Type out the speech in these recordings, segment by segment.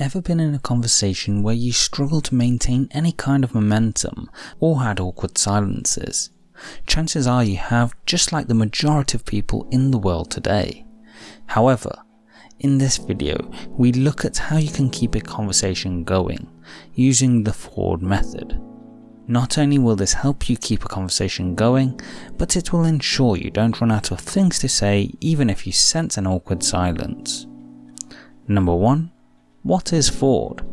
Ever been in a conversation where you struggled to maintain any kind of momentum or had awkward silences? Chances are you have, just like the majority of people in the world today. However, in this video, we look at how you can keep a conversation going using the Ford method. Not only will this help you keep a conversation going, but it will ensure you don't run out of things to say even if you sense an awkward silence. Number 1 what is FORD?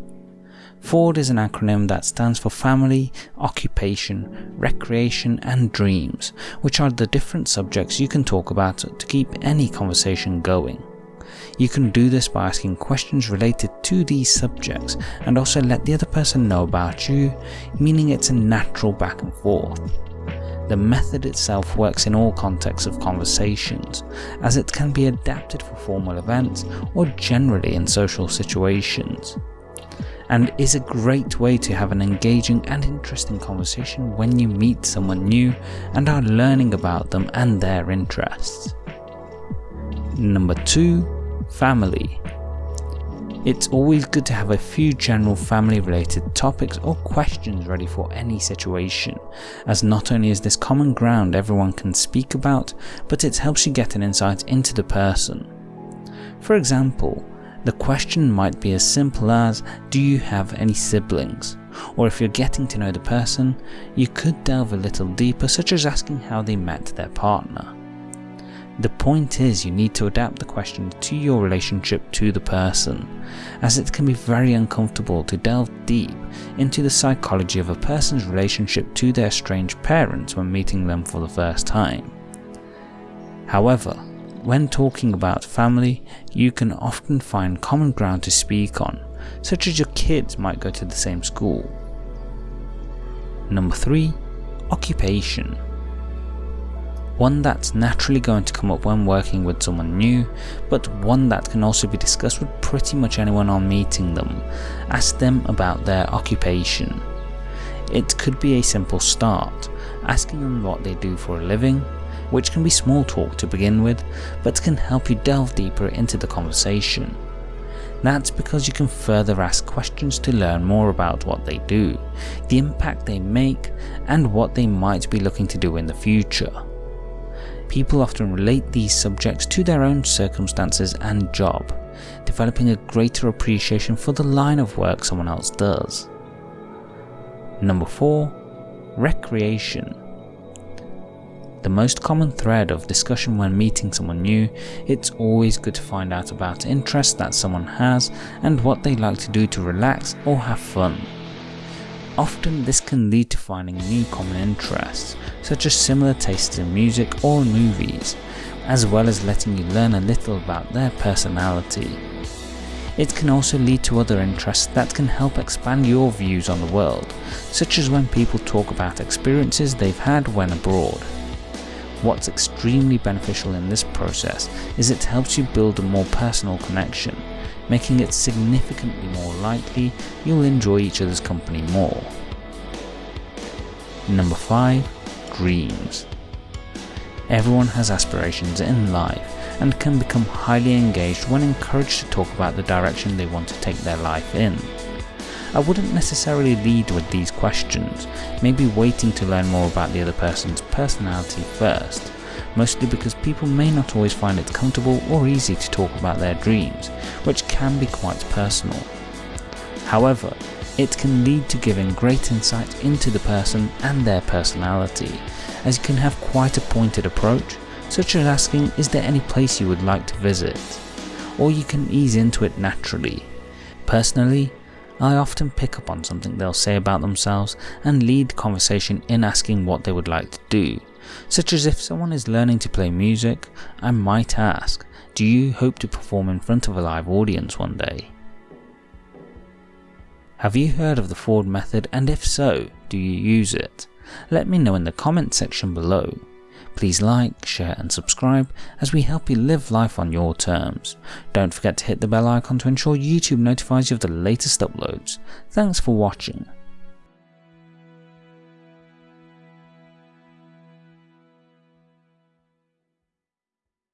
FORD is an acronym that stands for Family, Occupation, Recreation and Dreams, which are the different subjects you can talk about to keep any conversation going. You can do this by asking questions related to these subjects and also let the other person know about you, meaning it's a natural back and forth. The method itself works in all contexts of conversations, as it can be adapted for formal events or generally in social situations, and is a great way to have an engaging and interesting conversation when you meet someone new and are learning about them and their interests. Number 2. Family it's always good to have a few general family related topics or questions ready for any situation, as not only is this common ground everyone can speak about, but it helps you get an insight into the person. For example, the question might be as simple as, do you have any siblings? Or if you're getting to know the person, you could delve a little deeper such as asking how they met their partner. The point is you need to adapt the question to your relationship to the person, as it can be very uncomfortable to delve deep into the psychology of a person's relationship to their strange parents when meeting them for the first time. However, when talking about family, you can often find common ground to speak on, such as your kids might go to the same school. Number 3. Occupation one that's naturally going to come up when working with someone new, but one that can also be discussed with pretty much anyone on meeting them. Ask them about their occupation. It could be a simple start, asking them what they do for a living, which can be small talk to begin with, but can help you delve deeper into the conversation. That's because you can further ask questions to learn more about what they do, the impact they make, and what they might be looking to do in the future people often relate these subjects to their own circumstances and job, developing a greater appreciation for the line of work someone else does. Number 4. Recreation the most common thread of discussion when meeting someone new, it's always good to find out about interests that someone has and what they like to do to relax or have fun. Often this can lead to finding new common interests, such as similar tastes in music or movies, as well as letting you learn a little about their personality. It can also lead to other interests that can help expand your views on the world, such as when people talk about experiences they've had when abroad. What's extremely beneficial in this process is it helps you build a more personal connection, making it significantly more likely you'll enjoy each other's company more. Number 5. Dreams Everyone has aspirations in life and can become highly engaged when encouraged to talk about the direction they want to take their life in. I wouldn't necessarily lead with these questions, maybe waiting to learn more about the other person's personality first, mostly because people may not always find it comfortable or easy to talk about their dreams, which can be quite personal. However, it can lead to giving great insight into the person and their personality, as you can have quite a pointed approach, such as asking is there any place you would like to visit, or you can ease into it naturally. Personally, I often pick up on something they'll say about themselves and lead conversation in asking what they would like to do, such as if someone is learning to play music, I might ask, do you hope to perform in front of a live audience one day? Have you heard of the Ford method and if so, do you use it? Let me know in the comment section below. Please like, share and subscribe as we help you live life on your terms. Don't forget to hit the bell icon to ensure YouTube notifies you of the latest uploads. Thanks for watching.